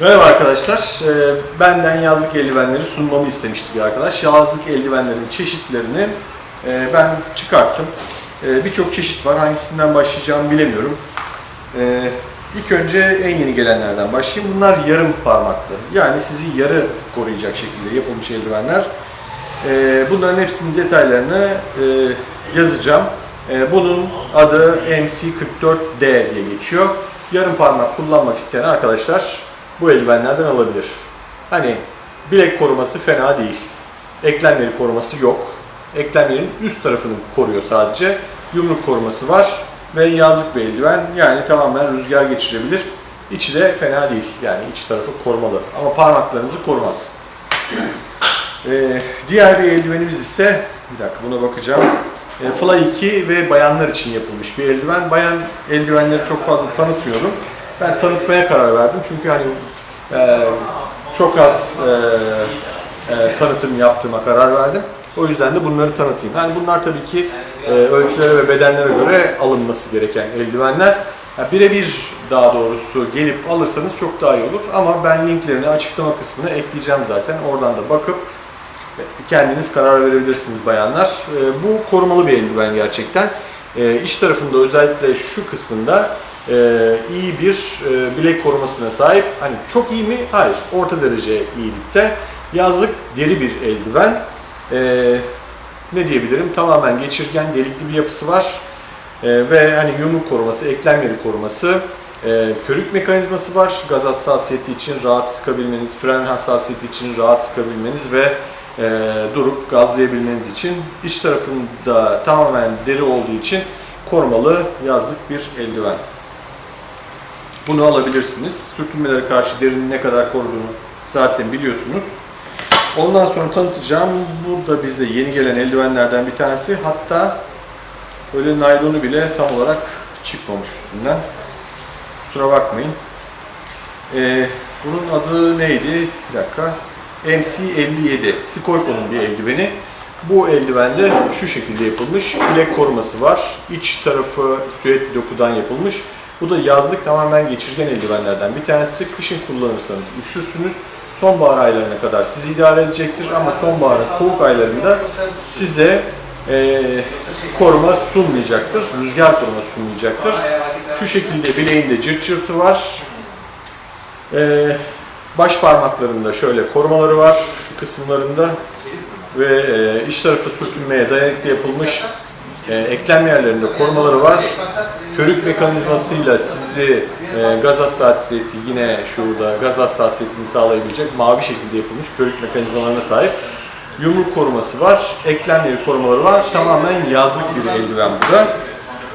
Merhaba arkadaşlar. Ee, Benden yazlık eldivenleri sunmamı istemişti bir arkadaş. Yazlık eldivenlerin çeşitlerini e, ben çıkarttım. E, Birçok çeşit var. Hangisinden başlayacağımı bilemiyorum. E, İlk önce en yeni gelenlerden başlayayım. Bunlar yarım parmaklı. Yani sizi yarı koruyacak şekilde yapılmış eldivenler. Bunların hepsinin detaylarını yazacağım. Bunun adı MC44D diye geçiyor. Yarım parmak kullanmak isteyen arkadaşlar bu eldivenlerden alabilir. Hani bilek koruması fena değil. Eklemleri koruması yok. Eklemlerin üst tarafını koruyor sadece. Yumruk koruması var ve yazlık bir eldiven. Yani tamamen rüzgar geçirebilir. İçi de fena değil. Yani iç tarafı korumalı. Ama parmaklarınızı korumaz. Ee, diğer bir eldivenimiz ise, bir dakika buna bakacağım. E, Fly 2 ve bayanlar için yapılmış bir eldiven. Bayan eldivenleri çok fazla tanıtmıyorum. Ben tanıtmaya karar verdim çünkü hani e, çok az e, e, tanıtım yaptığıma karar verdim. O yüzden de bunları tanıtayım. Yani bunlar tabii ki e, ölçülere ve bedenlere göre alınması gereken eldivenler. Yani Birebir daha doğrusu gelip alırsanız çok daha iyi olur. Ama ben linklerini açıklama kısmına ekleyeceğim zaten. Oradan da bakıp kendiniz karar verebilirsiniz bayanlar. E, Bu korumalı bir eldiven gerçekten. E, İç tarafında özellikle şu kısmında e, iyi bir e, bilek korumasına sahip. Hani çok iyi mi? Hayır. Orta derece iyilikte. Yazlık deri bir eldiven. E, ne diyebilirim? Tamamen geçirgen, delikli bir yapısı var. E, ve hani yumruk koruması, eklem yeri koruması, e, körük mekanizması var. Gaz hassasiyeti için rahat sıkabilmeniz, fren hassasiyeti için rahat sıkabilmeniz ve e, durup gazlayabilmeniz için iç tarafında tamamen deri olduğu için korumalı yazlık bir eldiven. Bunu alabilirsiniz. Sürtünmelere karşı derinin ne kadar koruduğunu zaten biliyorsunuz. Ondan sonra tanıtacağım. Bu da bize yeni gelen eldivenlerden bir tanesi. Hatta böyle naylonu bile tam olarak çıkmamış üstünden. Kusura bakmayın. Ee, bunun adı neydi? Bir dakika. MC57. Skolko'nun bir eldiveni. Bu eldivende şu şekilde yapılmış. Bilek koruması var. İç tarafı süet dokudan yapılmış. Bu da yazlık tamamen geçirgen eldivenlerden bir tanesi. Kışın kullanırsanız üşürsünüz. Sonbahar aylarına kadar sizi idare edecektir ama sonbaharın soğuk aylarında size e, koruma sunmayacaktır. Rüzgar koruma sunmayacaktır. Şu şekilde bileğinde cırt cırtı var. E, baş parmaklarında şöyle korumaları var şu kısımlarında ve e, iç tarafı sürtünmeye dayanıklı yapılmış e, eklem yerlerinde korumaları var. Körük mekanizmasıyla sizi e, gaz hassasiyeti yine şurada gaz hassasiyetini sağlayabilecek mavi şekilde yapılmış körük mekanizmalarına sahip. Yumruk koruması var, eklem korumaları var. Tamamen yazlık bir eldiven bu da.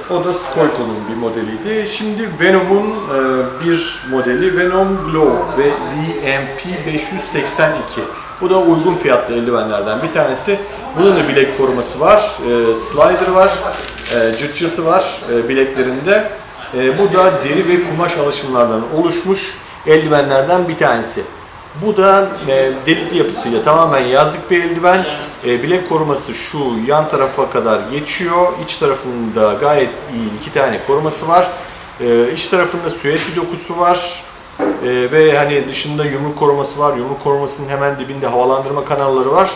O da Skolko'nun bir modeliydi. Şimdi Venom'un e, bir modeli Venom Glow ve VMP 582. Bu da uygun fiyatlı eldivenlerden bir tanesi. Bunun da bilek koruması var, e, slider var, cırt cırtı var e, bileklerinde. E, bu da deri ve kumaş alışımlardan oluşmuş eldivenlerden bir tanesi. Bu da e, delikli yapısıyla tamamen yazlık bir eldiven. E, bilek koruması şu yan tarafa kadar geçiyor. İç tarafında gayet iyi iki tane koruması var. E, iç tarafında bir dokusu var. E, ve hani dışında yumruk koruması var. Yumruk korumasının hemen dibinde havalandırma kanalları var.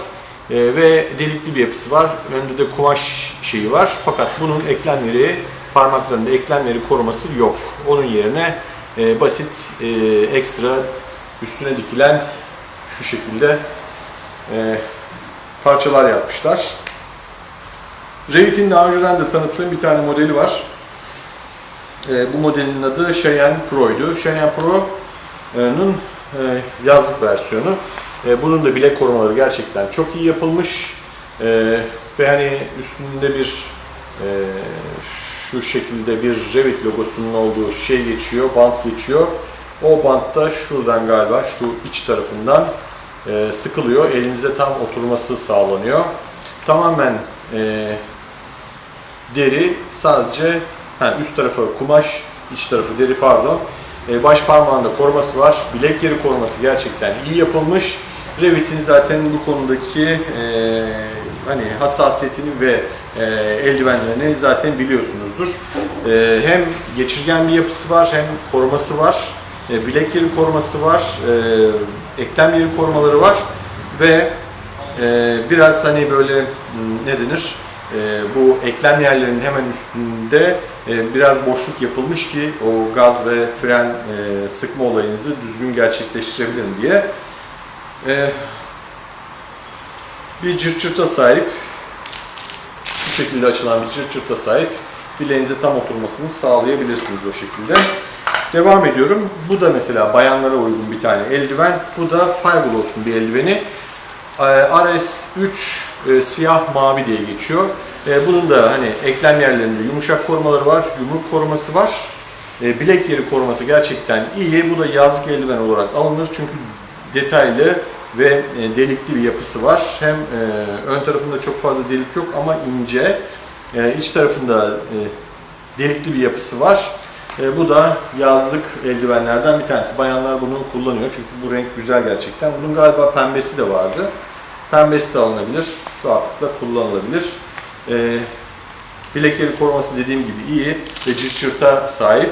E, ve delikli bir yapısı var. Önünde de kumaş şeyi var. Fakat bunun eklemleri, parmaklarında eklemleri koruması yok. Onun yerine e, basit e, ekstra üstüne dikilen şu şekilde e, parçalar yapmışlar. Revit'in daha önceden de tanıttığım bir tane modeli var. E, bu modelin adı Cheyenne Pro'ydu. Cheyenne Pro'nun e, yazlık versiyonu. E, bunun da bilek korumaları gerçekten çok iyi yapılmış. E, ve hani üstünde bir e, şu şekilde bir Revit logosunun olduğu şey geçiyor, bant geçiyor. O bantta şuradan galiba şu iç tarafından sıkılıyor. Elinize tam oturması sağlanıyor. Tamamen deri sadece ha, üst tarafı kumaş, iç tarafı deri pardon. Baş parmağında koruması var. Bilek yeri koruması gerçekten iyi yapılmış. Revit'in zaten bu konudaki e, hani hassasiyetini ve e, eldivenlerini zaten biliyorsunuzdur. E, hem geçirgen bir yapısı var hem koruması var. E, bilek yeri koruması var, e, eklem yeri korumaları var ve e, biraz hani böyle m, ne denir? E, bu eklem yerlerinin hemen üstünde e, biraz boşluk yapılmış ki o gaz ve fren e, sıkma olayınızı düzgün gerçekleştirebilirim diye. E, bir cırt cırta sahip, bu şekilde açılan bir cırt cırta sahip bileğinize tam oturmasını sağlayabilirsiniz o şekilde. Devam ediyorum. Bu da mesela bayanlara uygun bir tane eldiven. Bu da Fiberglass'un bir eldiveni. Ee, RS3 e, siyah mavi diye geçiyor. E, Bunun da hani eklem yerlerinde yumuşak korumaları var, yumruk koruması var. E, Bilek yeri koruması gerçekten iyi. Bu da yazlık eldiven olarak alınır çünkü detaylı ve e, delikli bir yapısı var. Hem e, ön tarafında çok fazla delik yok ama ince. E, iç tarafında delikli bir yapısı var. Bu da yazlık eldivenlerden bir tanesi. Bayanlar bunu kullanıyor çünkü bu renk güzel gerçekten. Bunun galiba pembesi de vardı. Pembesi de alınabilir. Rahatlıkla kullanılabilir. Bilek koruması dediğim gibi iyi ve cırt cırta sahip.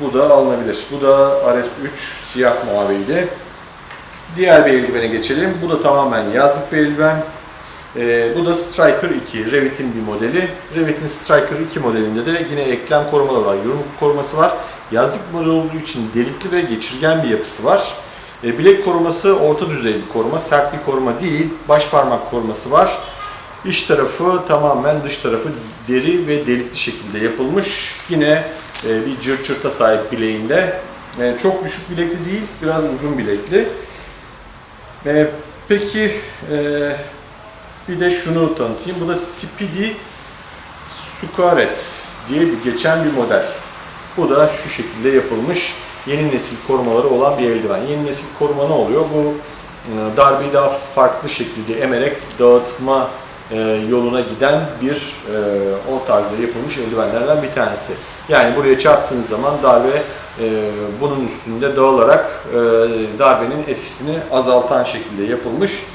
Bu da alınabilir. Bu da RS3 siyah maviydi. Diğer bir eldivene geçelim. Bu da tamamen yazlık bir eldiven. Ee, bu da Striker 2, Revit'in bir modeli. Revit'in Striker 2 modelinde de yine eklem korumaları var, yumruk koruması var. Yazlık model olduğu için delikli ve geçirgen bir yapısı var. Ee, bilek koruması orta düzey bir koruma, sert bir koruma değil. Baş parmak koruması var. İç tarafı tamamen dış tarafı deri ve delikli şekilde yapılmış. Yine bir cırt cırta sahip bileğinde. E, çok düşük bilekli değil, biraz uzun bilekli. E, peki e, bir de şunu tanıtayım. Bu da Speedy Sukaret diye bir geçen bir model. Bu da şu şekilde yapılmış yeni nesil korumaları olan bir eldiven. Yeni nesil koruma ne oluyor? Bu e, darbeyi daha farklı şekilde emerek dağıtma e, yoluna giden bir e, o tarzda yapılmış eldivenlerden bir tanesi. Yani buraya çarptığınız zaman darbe e, bunun üstünde dağılarak e, darbenin etkisini azaltan şekilde yapılmış.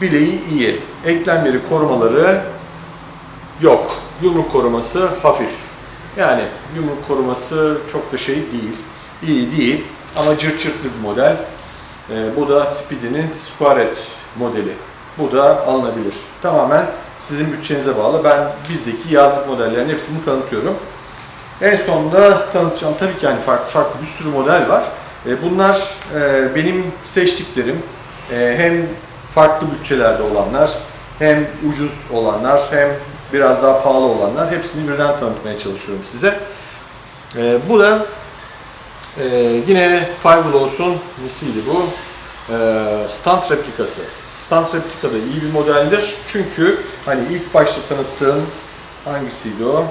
Bileği iyi. Eklem yeri korumaları yok. Yumruk koruması hafif. Yani yumruk koruması çok da şey değil. İyi değil ama cırt cırtlı bir model. Bu da Speedy'nin Squaret modeli. Bu da alınabilir. Tamamen sizin bütçenize bağlı. Ben bizdeki yazlık modellerin hepsini tanıtıyorum. En sonunda tanıtacağım tabii ki yani farklı farklı bir sürü model var. E, Bunlar e, benim seçtiklerim. E, Hem farklı bütçelerde olanlar, hem ucuz olanlar, hem biraz daha pahalı olanlar. Hepsini birden tanıtmaya çalışıyorum size. Bu da yine Fiberglass'un nesiydi bu? Stand replikası. Stand replika da iyi bir modeldir. Çünkü hani ilk başta tanıttığım hangisiydi o?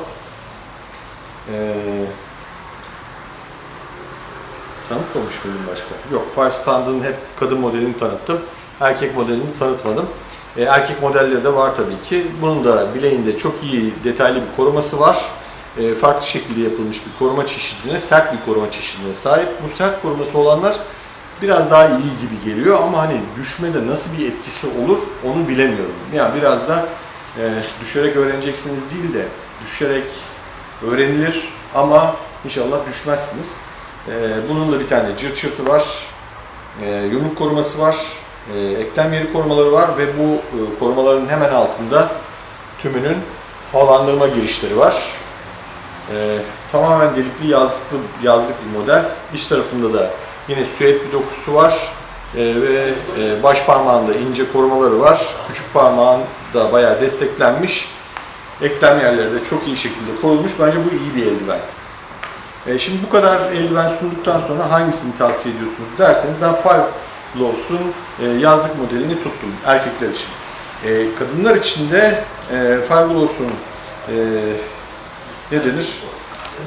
Ee, tanıtmamış mıydım başka? Yok, Fire Stand'ın hep kadın modelini tanıttım. Erkek modelini tanıtmadım. Ee, erkek modelleri de var tabii ki. Bunun da bileğinde çok iyi detaylı bir koruması var. Ee, farklı şekilde yapılmış bir koruma çeşidine, sert bir koruma çeşidine sahip. Bu sert koruması olanlar biraz daha iyi gibi geliyor ama hani düşmede nasıl bir etkisi olur onu bilemiyorum. Yani biraz da e, düşerek öğreneceksiniz değil de düşerek öğrenilir ama inşallah düşmezsiniz. Ee, bunun da bir tane cırt çırtı var, ee, yumruk koruması var, ee, eklem yeri korumaları var ve bu e, korumaların hemen altında tümünün havalandırma girişleri var. Ee, tamamen delikli yazlıklı yazlık bir model. İç tarafında da yine bir dokusu var Ee, ve e, baş parmağında ince korumaları var. Küçük parmağın da bayağı desteklenmiş. Eklem yerleri de çok iyi şekilde korunmuş. Bence bu iyi bir eldiven. E, şimdi bu kadar eldiven sunduktan sonra hangisini tavsiye ediyorsunuz derseniz ben Fireglows'un e, yazlık modelini tuttum erkekler için. E, kadınlar için de e, Fireglows'un e, ne denir?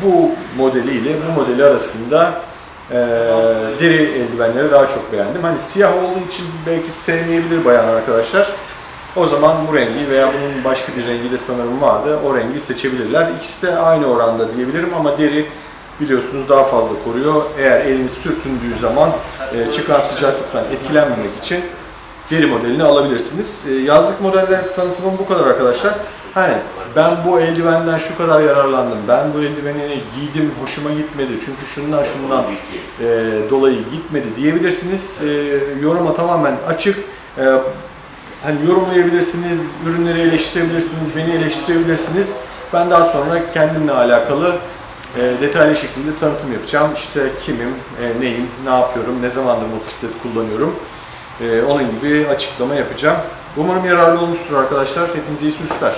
Bu modeliyle bu modeli arasında e, deri eldivenleri daha çok beğendim. Hani siyah olduğu için belki sevmeyebilir bayan arkadaşlar. O zaman bu rengi veya bunun başka bir rengi de sanırım vardı. O rengi seçebilirler. İkisi de aynı oranda diyebilirim ama deri biliyorsunuz daha fazla koruyor. Eğer eliniz sürtündüğü zaman e, çıkan sıcaklıktan etkilenmemek için deri modelini alabilirsiniz. E, yazlık modeller tanıtımım bu kadar arkadaşlar. Hani ben bu eldivenden şu kadar yararlandım, ben bu eldiveni giydim, hoşuma gitmedi çünkü şundan şundan e, dolayı gitmedi diyebilirsiniz. E, yoruma tamamen açık. E, hani yorumlayabilirsiniz, ürünleri eleştirebilirsiniz, beni eleştirebilirsiniz. Ben daha sonra kendimle alakalı e, detaylı şekilde tanıtım yapacağım. İşte kimim, e, neyim, ne yapıyorum, ne zamandır motosiklet kullanıyorum. E, onun gibi açıklama yapacağım. Umarım yararlı olmuştur arkadaşlar. Hepinize iyi sürüşler.